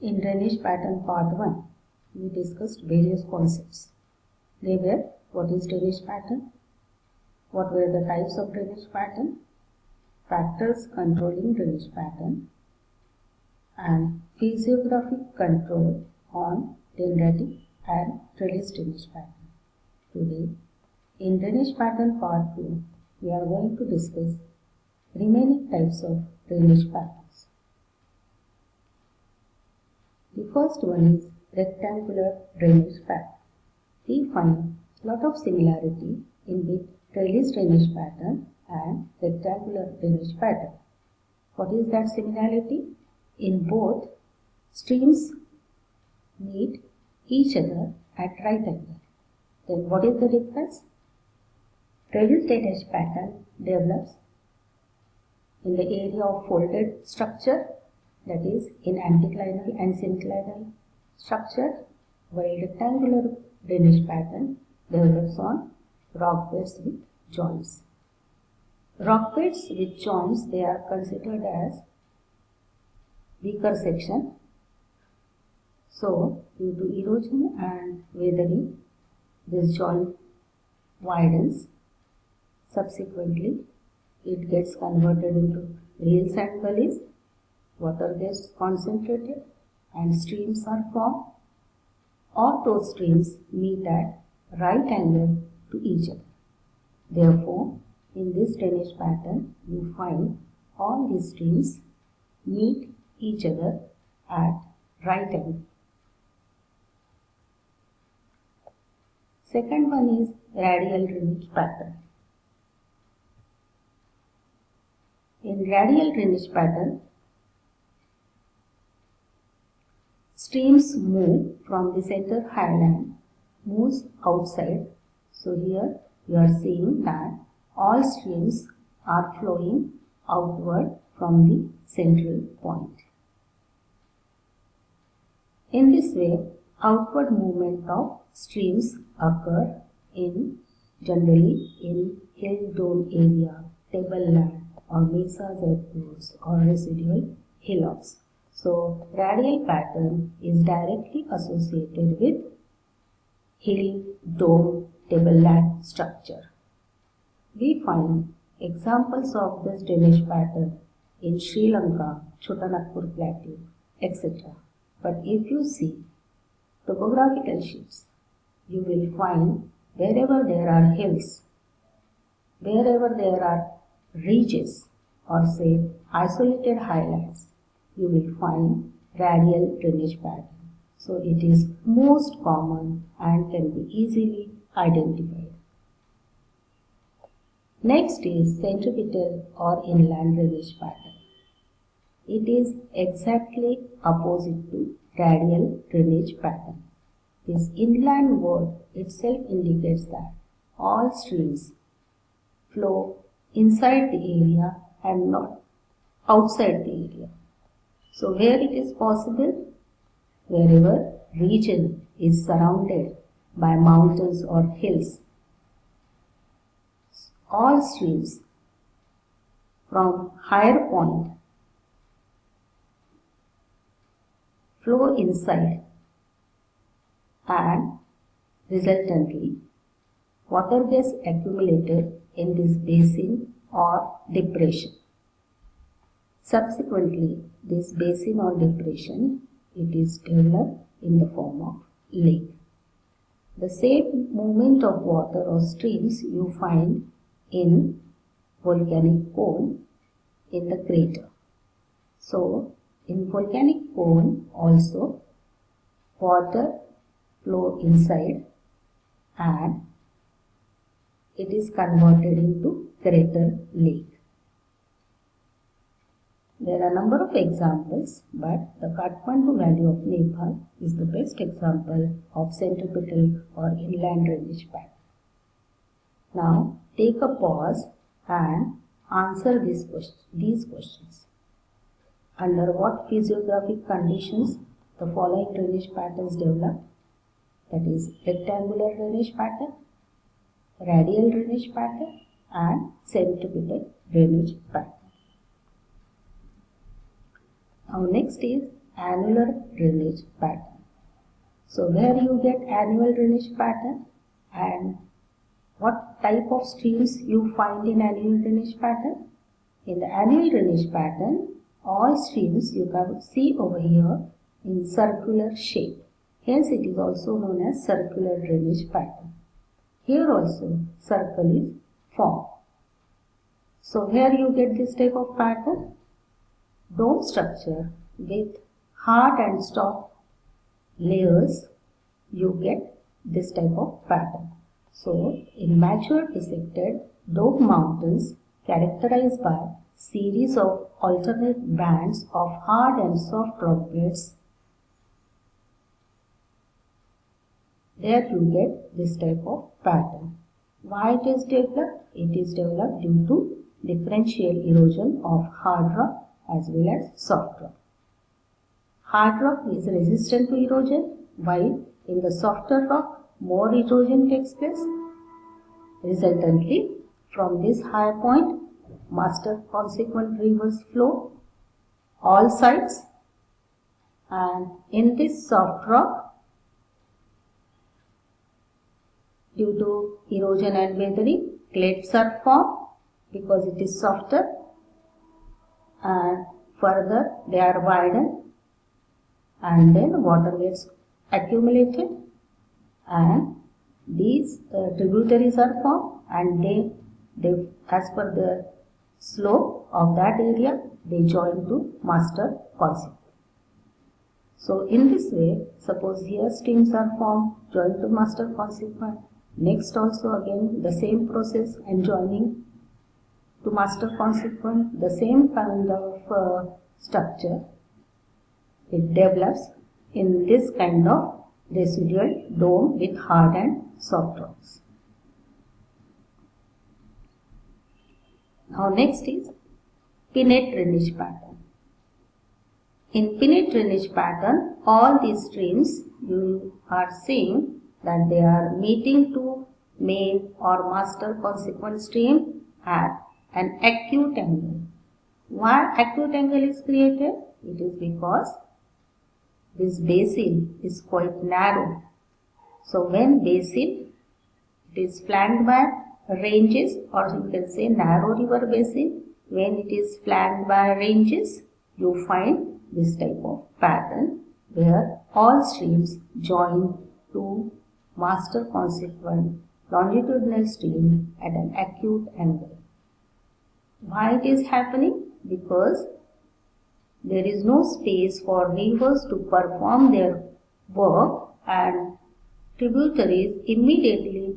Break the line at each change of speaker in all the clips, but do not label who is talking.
In drainage pattern part 1, we discussed various concepts. They were what is drainage pattern, what were the types of drainage pattern, factors controlling drainage pattern, and physiographic control on dendritic and trellis drainage pattern. Today, in drainage pattern part 2, we are going to discuss remaining types of drainage patterns. The first one is rectangular drainage pattern. We find lot of similarity in the trellis drainage pattern and rectangular drainage pattern. What is that similarity? In both, streams meet each other at right angle. Then what is the difference? Trellis drainage pattern develops in the area of folded structure that is in anticlinal and synclinal structure while rectangular drainage pattern develops on rock beds with joints. Rock beds with joints they are considered as weaker section. So due to erosion and weathering this joint widens. Subsequently it gets converted into rill and gullies, water gets concentrated and streams are formed. All those streams meet at right angle to each other. Therefore, in this drainage pattern, you find all these streams meet each other at right angle. Second one is radial drainage pattern. In radial drainage pattern, streams move from the center highland, moves outside. So here you are seeing that all streams are flowing outward from the central point. In this way, outward movement of streams occur in generally in hill dome area, tableland, or mesas at or residual hillocks. So radial pattern is directly associated with hill, dome, tableland structure. We find examples of this drainage pattern in Sri Lanka, Chotanagpur Plateau, etc. But if you see topographical sheets, you will find wherever there are hills, wherever there are ridges or say isolated highlands, you will find radial drainage pattern. So it is most common and can be easily identified. Next is centripetal or inland drainage pattern. It is exactly opposite to radial drainage pattern. This inland word itself indicates that all streams flow inside the area and not outside the area. So where it is possible, wherever region is surrounded by mountains or hills, all streams from higher point flow inside and resultantly water gets accumulated in this basin or depression. Subsequently, this basin or depression, it is developed in the form of lake. The same movement of water or streams you find in volcanic cone in the crater. So, in volcanic cone also water flow inside and it is converted into crater lake. There are number of examples, but the Kathmandu Valley of Nepal is the best example of centripetal or inland drainage pattern. Now, take a pause and answer. These questions. Under what physiographic conditions the following drainage patterns develop? That is rectangular drainage pattern, radial drainage pattern and centripetal drainage pattern. Now next is annular drainage pattern. So where you get annular drainage pattern and what type of streams you find in annular drainage pattern? In the annular drainage pattern, all streams you can see over here in circular shape. Hence it is also known as circular drainage pattern. Here also circle is formed. So here you get this type of pattern. Dome structure with hard and soft layers you get this type of pattern. So in mature dissected dome mountains characterized by series of alternate bands of hard and soft rock beds there you get this type of pattern. Why it is developed? It is developed due to differential erosion of hard rock as well as soft rock. Hard rock is resistant to erosion while in the softer rock more erosion takes place. Resultantly, from this high point, master consequent rivers flow all sides and in this soft rock due to erosion and weathering. Clefts are formed because it is softer and further they are widened and then water gets accumulated and these uh, tributaries are formed and they, they as per the slope of that area they join to master consequent. So in this way, suppose here streams are formed joined to master consequent Next also again the same process and joining to master consequent the same kind of uh, structure it develops in this kind of residual dome with hard and soft rocks. Now next is pinnate drainage pattern. In pinnate drainage pattern all these streams you are seeing that they are meeting to main or master consequent stream at an acute angle. Why acute angle is created? It is because this basin is quite narrow. So when basin it is flanked by ranges or you can say narrow river basin when it is flanked by ranges you find this type of pattern where all streams join to master consequent longitudinal stream at an acute angle. Why it is happening? Because there is no space for rivers to perform their work and tributaries immediately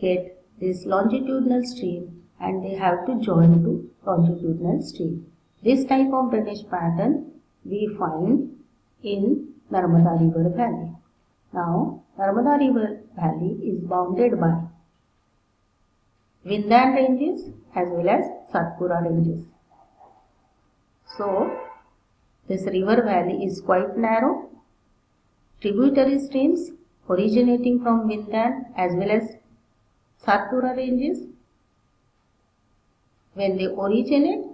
get this longitudinal stream and they have to join to longitudinal stream. This type of drainage pattern we find in Narmada River Valley. Now, Narmada River Valley is bounded by Vindhyan ranges as well as Satpura ranges. So, this river valley is quite narrow. Tributary streams originating from Vindhyan as well as Satpura ranges, when they originate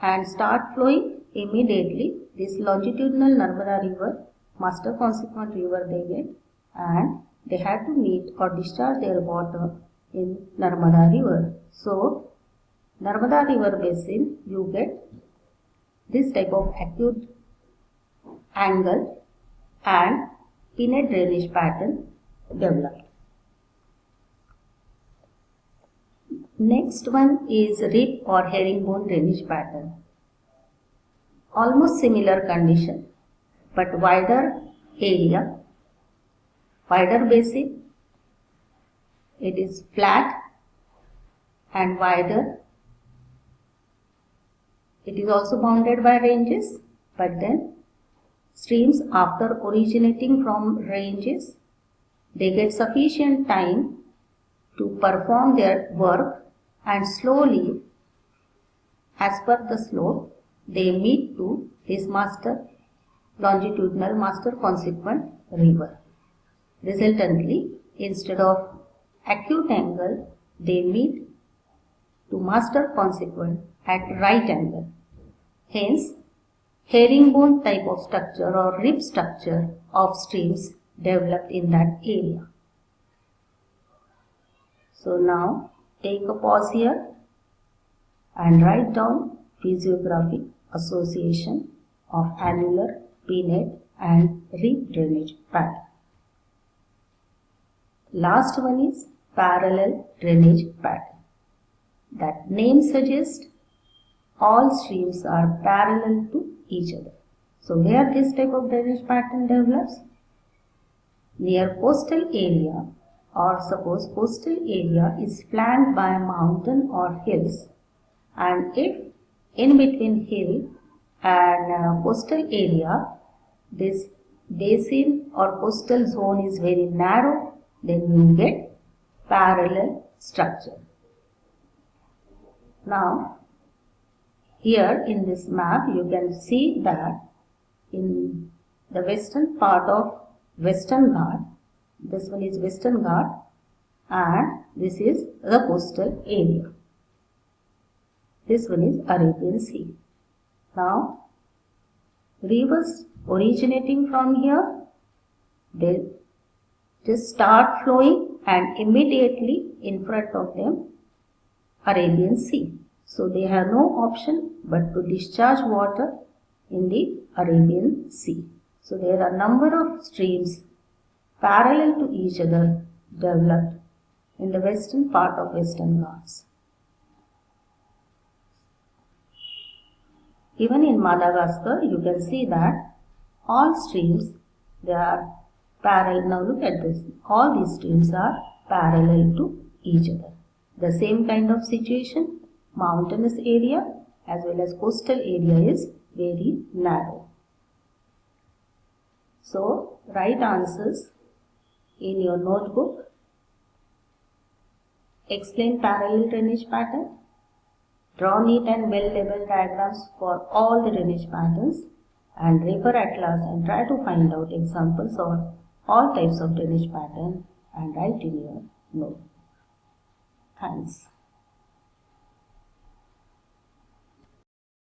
and start flowing immediately, this longitudinal Narmada river master consequent river they get and they had to meet or discharge their water in Narmada river. So Narmada river basin you get this type of acute angle and pinnate drainage pattern developed. Next one is rib or herringbone drainage pattern. Almost similar condition but wider area, wider basin. It is flat and wider. It is also bounded by ranges, but then streams after originating from ranges, they get sufficient time to perform their work and slowly, as per the slope, they meet to this master longitudinal master consequent river. Resultantly, instead of acute angle, they meet to master consequent at right angle. Hence, herringbone type of structure or rib structure of streams developed in that area. So now take a pause here and write down physiographic association of annular, pinnate and rib drainage pattern. Last one is parallel drainage pattern. That name suggests all streams are parallel to each other. So where this type of drainage pattern develops? Near coastal area or suppose coastal area is flanked by a mountain or hills and if in between hill and uh, coastal area this basin or coastal zone is very narrow then you get parallel structure. Now here in this map you can see that in the western part of Western Ghat this one is Western Ghat and this is the coastal area. This one is Arabian Sea. Now, rivers originating from here, they just start flowing and immediately in front of them Arabian Sea. So they have no option but to discharge water in the Arabian Sea. So there are number of streams parallel to each other developed in the western part of Western Ghats. Even in Madagascar, you can see that all streams, they are parallel. Now look at this. All these streams are parallel to each other. The same kind of situation, mountainous area as well as coastal area is very narrow. So, right answers in your notebook. Explain parallel drainage pattern. Draw neat and well labeled diagrams for all the drainage patterns and refer atlas and try to find out examples of all types of drainage pattern and write in your note. Thanks.